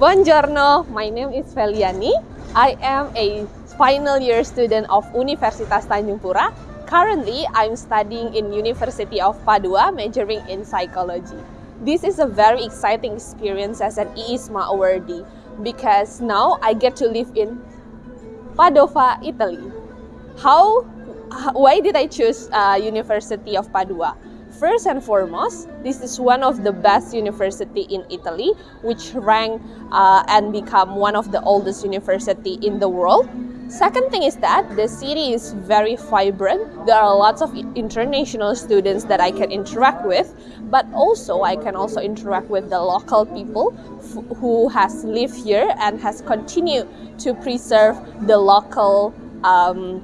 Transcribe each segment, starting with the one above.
Buongiorno, my name is Feliani. I am a final year student of Universitas Tanjung Pura. Currently, I'm studying in University of Padua, majoring in psychology. This is a very exciting experience as an IISMA awardee because now I get to live in Padova, Italy. How, why did I choose uh, University of Padua? First and foremost, this is one of the best university in Italy, which ranked uh, and become one of the oldest university in the world. Second thing is that the city is very vibrant. There are lots of international students that I can interact with, but also I can also interact with the local people who has lived here and has continued to preserve the local um,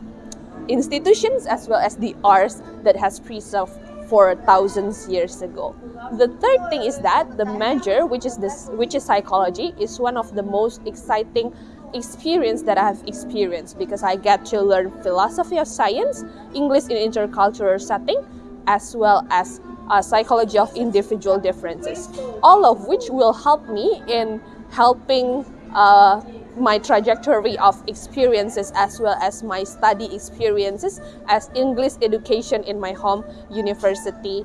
institutions as well as the arts that has preserved for thousands years ago. The third thing is that the major, which is this, which is psychology, is one of the most exciting experience that I have experienced because I get to learn philosophy of science, English in intercultural setting, as well as uh, psychology of individual differences, all of which will help me in helping uh, my trajectory of experiences as well as my study experiences as English education in my home university.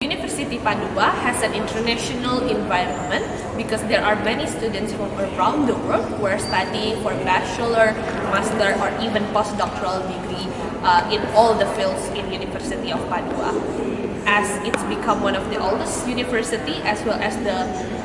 University Padua has an international environment because there are many students from around the world who are studying for bachelor, master or even postdoctoral degree uh, in all the fields in University of Padua as it's become one of the oldest university as well as the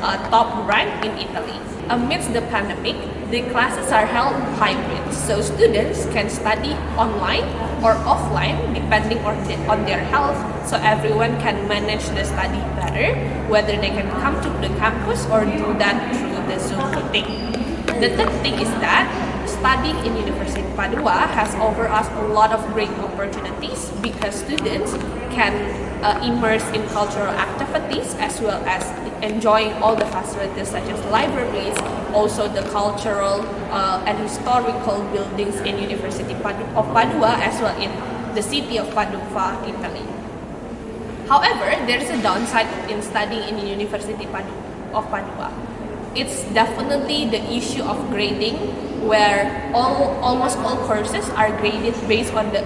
uh, top rank in Italy. Amidst the pandemic, the classes are held hybrid, so students can study online or offline depending on, the, on their health, so everyone can manage the study better, whether they can come to the campus or do that through the Zoom meeting. The third thing is that studying in University of Padua has offered us a lot of great opportunities because students can uh, immerse in cultural activities as well as enjoying all the facilities such as libraries, also the cultural uh, and historical buildings in University of Padua as well in the city of Padua, Italy. However, there is a downside in studying in University of Padua. It's definitely the issue of grading where all almost all courses are graded based on the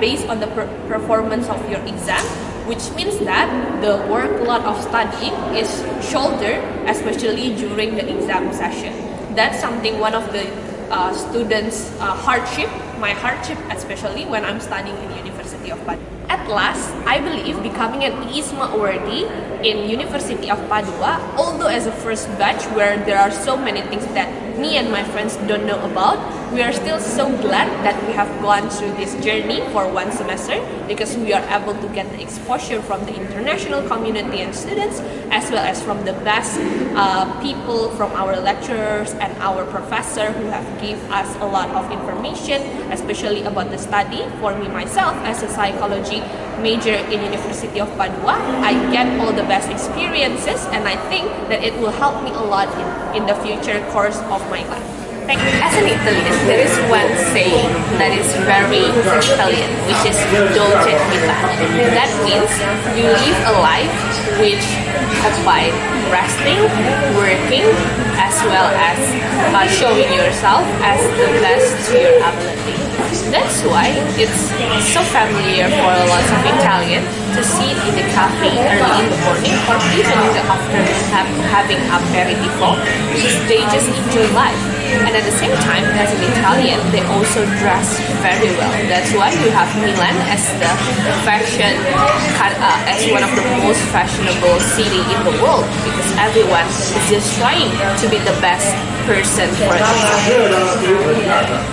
based on the per performance of your exam which means that the workload of studying is shouldered especially during the exam session. That's something one of the uh, students uh, hardship my hardship especially when I'm studying in University of Padua. At last, I believe becoming an IISMA awardee in University of Padua, although as a first batch where there are so many things that me and my friends don't know about, we are still so glad that we have gone through this journey for one semester because we are able to get the exposure from the international community and students as well as from the best uh, people from our lecturers and our professor who have give us a lot of information especially about the study for me myself as a psychology major in University of Padua. I get all the best experiences and I think that it will help me a lot in, in the future course of my life. As an Italian, there is one saying that is very Italian, which is dolce vita. That means you live a life which combine resting, working, as well as uh, showing yourself as the best to your ability. That's why it's so familiar for a lot of Italians to sit in the cafe early in the morning or even in the afternoon have, having aperitivo because they just enjoy life and at the same time as an Italian they also dress very well that's why you have Milan as the fashion uh, as one of the most fashionable city in the world because everyone is just trying to be the best person for themselves